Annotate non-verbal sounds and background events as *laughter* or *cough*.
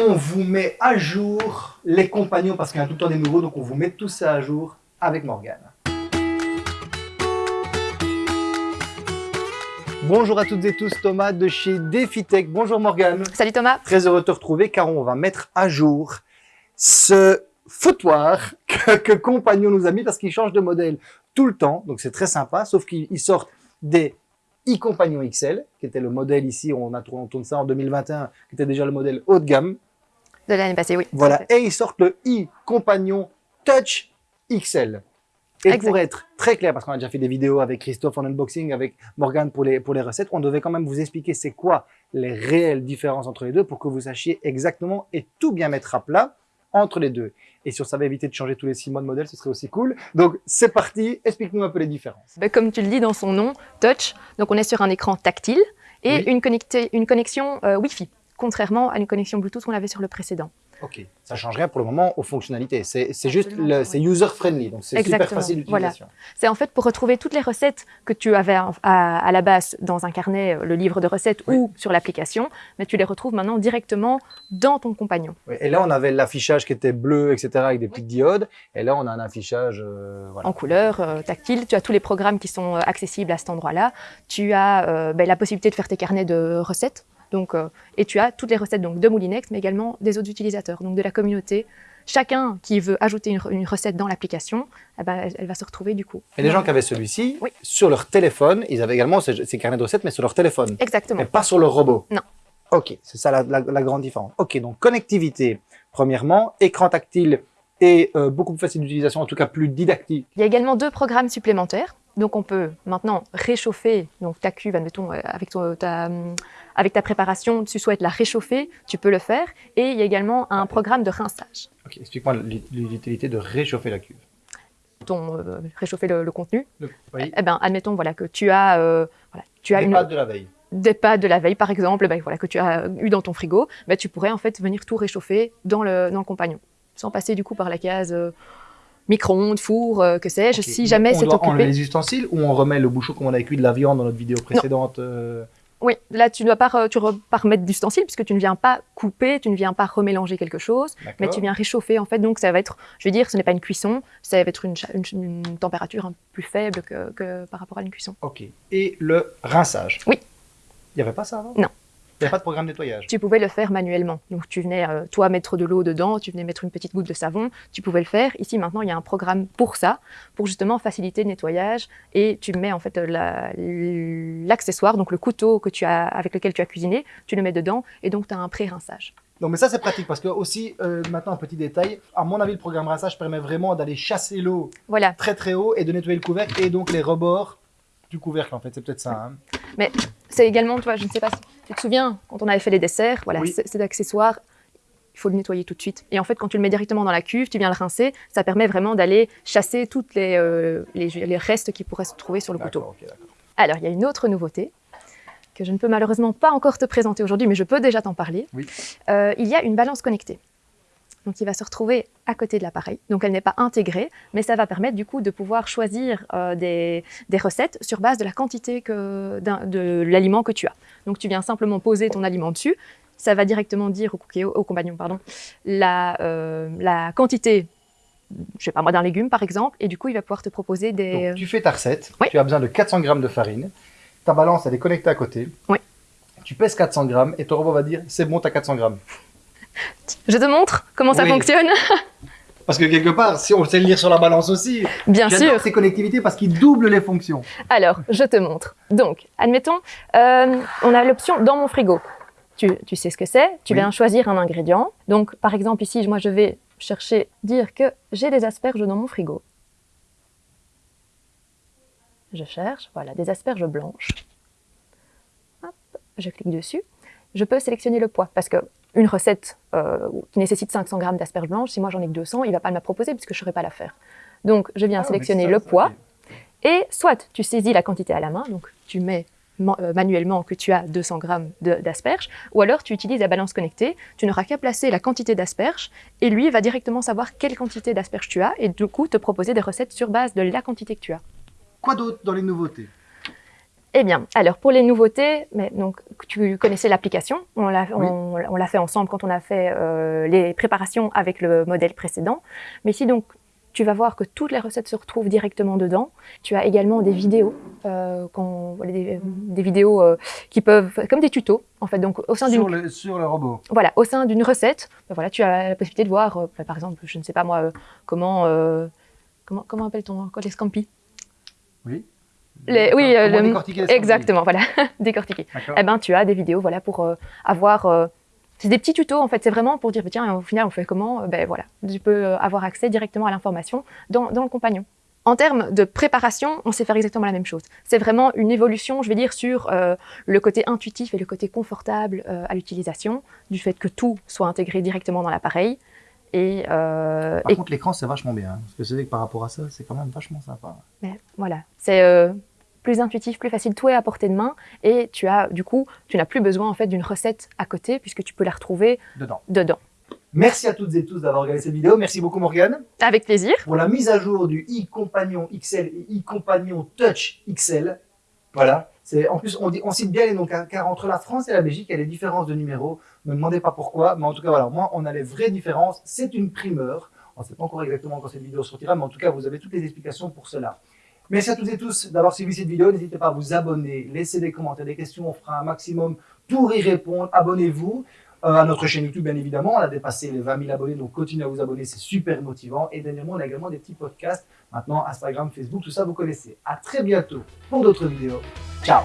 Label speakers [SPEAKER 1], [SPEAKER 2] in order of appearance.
[SPEAKER 1] on vous met à jour les compagnons parce qu'il y a tout le temps des nouveaux, donc on vous met tout ça à jour avec Morgane. Bonjour à toutes et tous, Thomas de chez DefiTech. Bonjour Morgane.
[SPEAKER 2] Salut Thomas.
[SPEAKER 1] Très heureux de te retrouver car on va mettre à jour ce foutoir que, que Compagnon nous a mis parce qu'il change de modèle tout le temps. Donc c'est très sympa, sauf qu'ils sortent des e-Compagnon XL, qui était le modèle ici, on, a, on tourne ça en 2021, qui était déjà le modèle haut de gamme.
[SPEAKER 2] De l'année passée, oui.
[SPEAKER 1] Voilà, et ils sortent le e-Compagnon Touch XL. Et pour être très clair, parce qu'on a déjà fait des vidéos avec Christophe en unboxing, avec Morgane pour les, pour les recettes, on devait quand même vous expliquer c'est quoi les réelles différences entre les deux pour que vous sachiez exactement et tout bien mettre à plat entre les deux. Et si on savait éviter de changer tous les six mois de modèle, ce serait aussi cool. Donc, c'est parti. Explique-nous un peu les différences.
[SPEAKER 2] Ben, comme tu le dis dans son nom, Touch, donc on est sur un écran tactile et une, une connexion euh, Wi-Fi, contrairement à une connexion Bluetooth qu'on avait sur le précédent.
[SPEAKER 1] Ok, ça change rien pour le moment aux fonctionnalités. C'est juste, c'est user-friendly, donc c'est super facile d'utilisation.
[SPEAKER 2] Voilà. C'est en fait pour retrouver toutes les recettes que tu avais à, la base dans un carnet, euh, le livre de recettes ou sur l'application, mais tu les retrouves maintenant directement dans ton compagnon.
[SPEAKER 1] et là, on avait l'affichage qui était bleu, etc., avec des petites diodes, et là, on a un affichage
[SPEAKER 2] euh, en couleur, euh, tactile. Tu as tous les programmes qui sont accessibles à cet endroit-là. Tu as ben, la possibilité de faire tes carnets de recettes donc, euh, et tu as toutes les recettes donc, de Moulinex, mais également des autres utilisateurs, donc de la communauté. Chacun qui veut ajouter une, recette dans l'application, eh ben, elle, va se retrouver du coup.
[SPEAKER 1] Et les gens qui avaient celui-ci, sur leur téléphone, ils avaient également ces, carnets de recettes, mais sur leur téléphone.
[SPEAKER 2] Exactement.
[SPEAKER 1] Et pas sur leur robot.
[SPEAKER 2] Non.
[SPEAKER 1] Ok, c'est ça la, grande différence. Ok, donc connectivité, premièrement, écran tactile et euh, beaucoup plus facile d'utilisation, en tout cas plus didactique.
[SPEAKER 2] Il y a également deux programmes supplémentaires. Donc on peut maintenant réchauffer donc ta cuve, admettons, euh, avec ta, avec ta préparation, tu souhaites la réchauffer, tu peux le faire. Et il y a également un programme de rinçage.
[SPEAKER 1] Explique-moi l'utilité de réchauffer la cuve.
[SPEAKER 2] Ton, euh, réchauffer le, contenu.
[SPEAKER 1] oui.
[SPEAKER 2] Eh bien, admettons voilà, que tu as, euh, voilà, tu as
[SPEAKER 1] des pâtes de la veille.
[SPEAKER 2] Des pâtes de la veille, par exemple, ben, voilà, que tu as eu dans ton frigo, ben, tu pourrais en fait venir tout réchauffer dans le, dans le compagnon, sans passer du coup par la case euh, micro-ondes, four, que sais-je, si jamais c'est occupé. On
[SPEAKER 1] enlever les ustensiles ou on remet le bouchon comme on a cuit de la viande dans notre vidéo précédente
[SPEAKER 2] oui, là, tu ne dois pas, tu pas remettre d'ustensiles puisque tu ne viens pas couper, tu ne viens pas remélanger quelque chose, mais tu viens réchauffer en fait. Donc, ça va être, je veux dire, ce n'est pas une cuisson, ça va être une, une, température un plus faible que, que, par rapport à une cuisson.
[SPEAKER 1] Ok. Et le rinçage?
[SPEAKER 2] Oui.
[SPEAKER 1] Il n'y avait pas ça avant?
[SPEAKER 2] Non.
[SPEAKER 1] Il n'y a pas de programme de nettoyage
[SPEAKER 2] Tu pouvais le faire manuellement. Donc, tu venais, euh, toi, mettre de l'eau dedans, tu venais mettre une petite goutte de savon, tu pouvais le faire. Ici, maintenant, il y a un programme pour ça, pour justement faciliter le nettoyage. Et tu mets en fait l'accessoire, donc le couteau que tu as, avec lequel tu as cuisiné, tu le mets dedans et donc tu as un pré-rinçage.
[SPEAKER 1] Non, mais ça, c'est pratique parce que aussi, euh, maintenant, un petit détail, à mon avis, le programme rinçage permet vraiment d'aller chasser l'eau
[SPEAKER 2] voilà.
[SPEAKER 1] très très haut et de nettoyer le couvercle et donc les rebords du couvercle, en fait. C'est peut-être ça. Hein.
[SPEAKER 2] Mais c'est également, tu vois, je ne sais pas si tu te souviens, quand on avait fait les desserts, voilà, c'est d'accessoires, il faut le nettoyer tout de suite. Et en fait, quand tu le mets directement dans la cuve, tu viens le rincer, ça permet vraiment d'aller chasser tous les, euh, les, restes qui pourraient se trouver sur le couteau. Alors, il y a une autre nouveauté que je ne peux malheureusement pas encore te présenter aujourd'hui, mais je peux déjà t'en parler. Euh, il y a une balance connectée. Donc, il va se retrouver à côté de l'appareil. Donc, elle n'est pas intégrée, mais ça va permettre du coup de pouvoir choisir euh, des, recettes sur base de la quantité que, de l'aliment que tu as. Donc, tu viens simplement poser ton aliment dessus. Ça va directement dire au, au compagnon pardon, la, euh, la quantité je sais pas moi, d'un légume par exemple, et du coup il va pouvoir te proposer des...
[SPEAKER 1] Donc, tu fais ta recette, tu as besoin de 400 g de farine, ta balance elle est connectée à côté,
[SPEAKER 2] oui.
[SPEAKER 1] tu pèses 400 g et ton robot va dire c'est bon, tu as 400 g.
[SPEAKER 2] Je te montre comment ça fonctionne. *laughs*
[SPEAKER 1] Parce que quelque part, si on sait le lire sur la balance aussi,
[SPEAKER 2] bien sûr,
[SPEAKER 1] ces connectivités parce qu'ils doublent les fonctions.
[SPEAKER 2] Alors, je te montre. Donc, admettons, euh, on a l'option dans mon frigo. Tu, sais ce que c'est, tu viens choisir un ingrédient. Donc, par exemple, ici, moi, je vais chercher, dire que j'ai des asperges dans mon frigo. Je cherche, voilà, des asperges blanches. Hop, je clique dessus. Je peux sélectionner le poids parce que une recette euh, qui nécessite 500 grammes d'asperges blanches, si moi j'en ai que 200, il ne va pas me la proposer puisque je ne saurais pas la faire. Donc je viens ah, sélectionner le poids. Et soit tu saisis la quantité à la main, donc tu mets euh, manuellement que tu as 200 grammes d'asperges, ou alors tu utilises la balance connectée, tu n'auras qu'à placer la quantité d'asperges et lui va directement savoir quelle quantité d'asperges tu as et du coup te proposer des recettes sur base de la quantité que tu as.
[SPEAKER 1] Quoi d'autre dans les nouveautés?
[SPEAKER 2] Eh bien, alors pour les nouveautés, mais donc tu connaissais l'application, on l'a on, fait ensemble quand on a fait euh, les préparations avec le modèle précédent. Mais ici donc tu vas voir que toutes les recettes se retrouvent directement dedans. Tu as également des vidéos, euh, des, des, vidéos euh, qui peuvent, comme des tutos en fait. Donc au sein
[SPEAKER 1] sur le, sur le robot.
[SPEAKER 2] Voilà, au sein d'une recette, ben voilà, tu as la possibilité de voir, euh, par exemple, je ne sais pas moi, comment comment comment appelle-t-on les scampi?
[SPEAKER 1] Oui.
[SPEAKER 2] Les, oui,
[SPEAKER 1] le,
[SPEAKER 2] exactement, voilà, *laughs* décortiquer. Eh ben, tu as des vidéos, voilà, pour avoir c'est des petits tutos, en fait, c'est vraiment pour dire, tiens, au final, on fait comment Ben voilà, tu peux euh, avoir accès directement à l'information dans, le compagnon. En termes de préparation, on sait faire exactement la même chose. C'est vraiment une évolution, je vais dire, sur euh, le côté intuitif et le côté confortable euh, à l'utilisation, du fait que tout soit intégré directement dans l'appareil. Et,
[SPEAKER 1] par contre, l'écran, c'est vachement bien. Hein, parce que c'est que par rapport à ça, c'est quand même vachement sympa.
[SPEAKER 2] Mais, voilà, c'est plus intuitif, plus facile, tout est à portée de main et tu as du coup, tu n'as plus besoin en fait d'une recette à côté puisque tu peux la retrouver
[SPEAKER 1] dedans.
[SPEAKER 2] dedans.
[SPEAKER 1] Merci à toutes et tous d'avoir regardé cette vidéo. Merci beaucoup Morgane.
[SPEAKER 2] Avec plaisir.
[SPEAKER 1] Pour la mise à jour du e-compagnon XL et e-compagnon Touch XL. Voilà. En plus, on, dit, on cite bien les noms, car, entre la France et la Belgique, il y a des différences de numéros. Ne me demandez pas pourquoi, mais en tout cas, voilà, moi, on a les vraies différences. C'est une primeur. On ne sait pas encore exactement quand cette vidéo sortira, mais en tout cas, vous avez toutes les explications pour cela. Merci à toutes et tous d'avoir suivi cette vidéo. N'hésitez pas à vous abonner, laisser des commentaires, des questions. On fera un maximum pour y répondre. Abonnez-vous euh, à notre chaîne YouTube, bien évidemment. On a dépassé les 20 000 abonnés, donc continuez à vous abonner. C'est super motivant. Et dernièrement, on a également des petits podcasts. Maintenant, Instagram, Facebook, tout ça, vous connaissez. À très bientôt pour d'autres vidéos. 小